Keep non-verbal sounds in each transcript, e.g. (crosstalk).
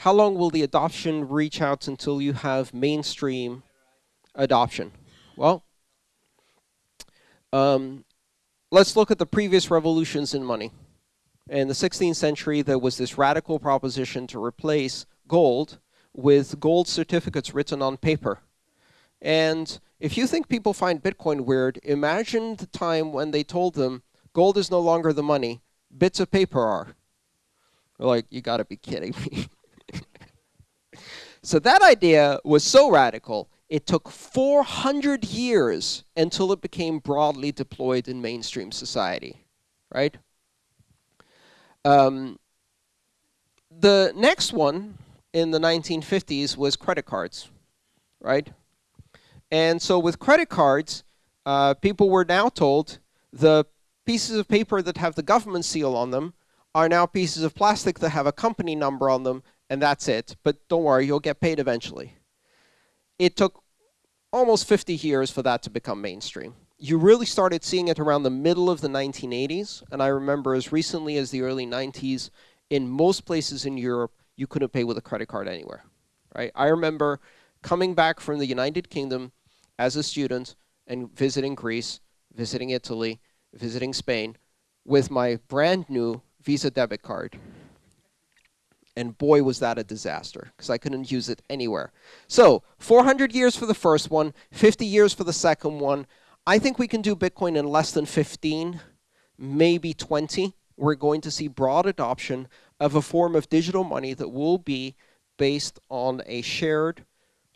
how long will the adoption reach out until you have mainstream adoption? Well, um, let's look at the previous revolutions in money. In the 16th century, there was this radical proposition to replace gold with gold certificates written on paper. And if you think people find Bitcoin weird, imagine the time when they told them gold is no longer the money, bits of paper are. They're like, you got to be kidding me. (laughs) so that idea was so radical, it took 400 years until it became broadly deployed in mainstream society, right? Um, the next one in the 1950s was credit cards, right? And so with credit cards, uh, people were now told the pieces of paper that have the government seal on them are now pieces of plastic that have a company number on them, and that's it. But don't worry, you'll get paid eventually. It took almost 50 years for that to become mainstream. You really started seeing it around the middle of the 1980s, and I remember as recently as the early 90s, in most places in Europe, you couldn't pay with a credit card anywhere. Right? I remember coming back from the United Kingdom as a student and visiting Greece, visiting Italy, visiting Spain with my brand new Visa debit card. And boy, was that a disaster, because I couldn't use it anywhere. So 400 years for the first one, 50 years for the second one. I think we can do Bitcoin in less than 15, maybe 20. We're going to see broad adoption of a form of digital money that will be based on a shared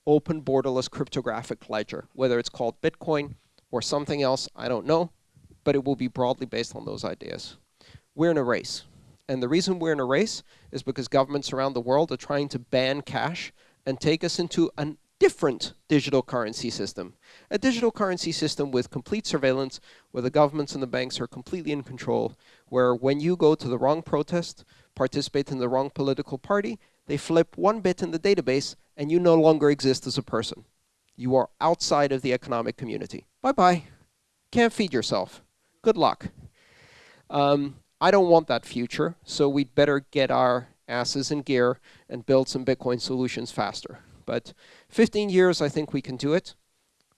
open borderless cryptographic ledger, whether it's called Bitcoin or something else, I don't know, but it will be broadly based on those ideas. We're in a race. And the reason we're in a race is because governments around the world are trying to ban cash and take us into a different digital currency system. A digital currency system with complete surveillance, where the governments and the banks are completely in control, where when you go to the wrong protest, participate in the wrong political party, they flip one bit in the database and you no longer exist as a person. You are outside of the economic community. Bye-bye. Can't feed yourself. Good luck. Um, I don't want that future, so we'd better get our asses in gear and build some Bitcoin solutions faster. But 15 years, I think we can do it.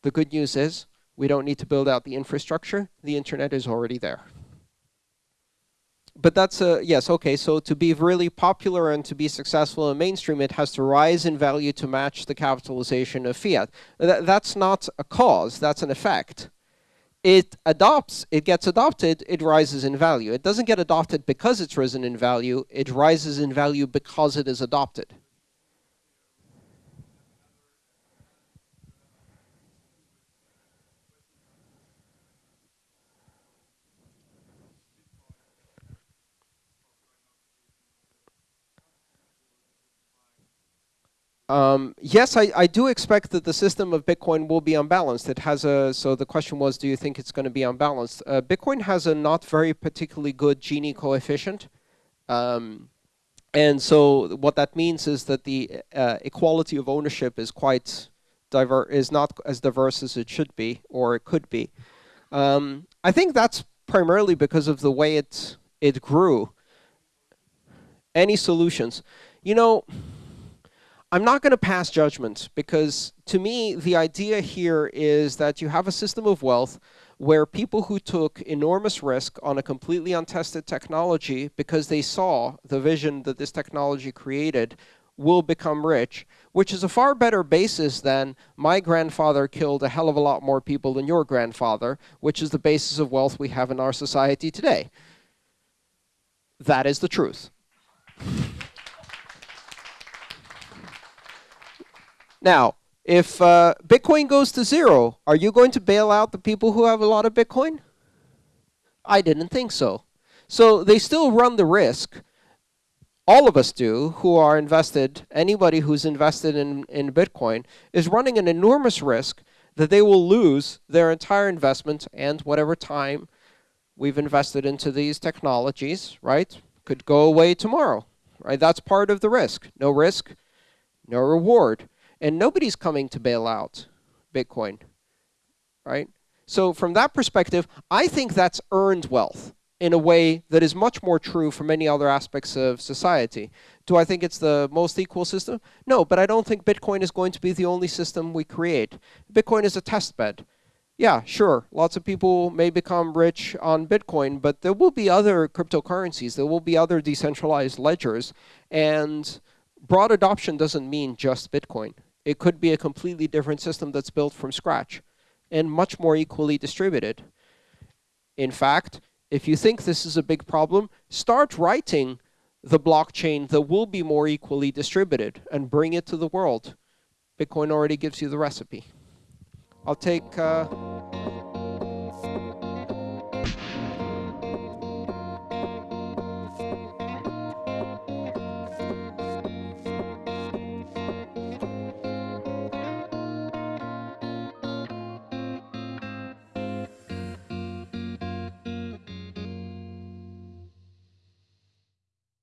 The good news is we don't need to build out the infrastructure. The internet is already there but that's a, yes, okay, so to be really popular and to be successful in mainstream, it has to rise in value to match the capitalization of fiat. Th that's not a cause, that's an effect. It adopts, it gets adopted, it rises in value. It doesn't get adopted because it's risen in value, it rises in value because it is adopted. Um, yes, I, I do expect that the system of Bitcoin will be unbalanced. It has a, so the question was, do you think it's going to be unbalanced? Uh, Bitcoin has a not very particularly good Gini coefficient. Um, and so what that means is that the uh, equality of ownership is quite diverse, is not as diverse as it should be, or it could be. Um, I think that's primarily because of the way it, it grew. Any solutions? You know, I'm not going to pass judgment because to me, the idea here is that you have a system of wealth where people who took enormous risk on a completely untested technology because they saw the vision that this technology created will become rich, which is a far better basis than my grandfather killed a hell of a lot more people than your grandfather, which is the basis of wealth we have in our society today. That is the truth. Now, if uh, Bitcoin goes to zero, are you going to bail out the people who have a lot of Bitcoin? I didn't think so. So they still run the risk. All of us do who are invested, anybody who's invested in, in Bitcoin is running an enormous risk that they will lose their entire investment and whatever time we've invested into these technologies, right, could go away tomorrow, right? That's part of the risk. No risk, no reward. And nobody's coming to bail out Bitcoin, right? So from that perspective, I think that's earned wealth. in a way that is much more true for many other aspects of society. Do I think it's the most equal system? No, but I don't think Bitcoin is going to be the only system we create. Bitcoin is a test bed. Yeah, sure, lots of people may become rich on Bitcoin, but there will be other cryptocurrencies, there will be other decentralized ledgers, and broad adoption doesn't mean just Bitcoin. It could be a completely different system that's built from scratch and much more equally distributed. In fact, if you think this is a big problem, start writing the blockchain that will be more equally distributed and bring it to the world. Bitcoin already gives you the recipe. I'll take uh,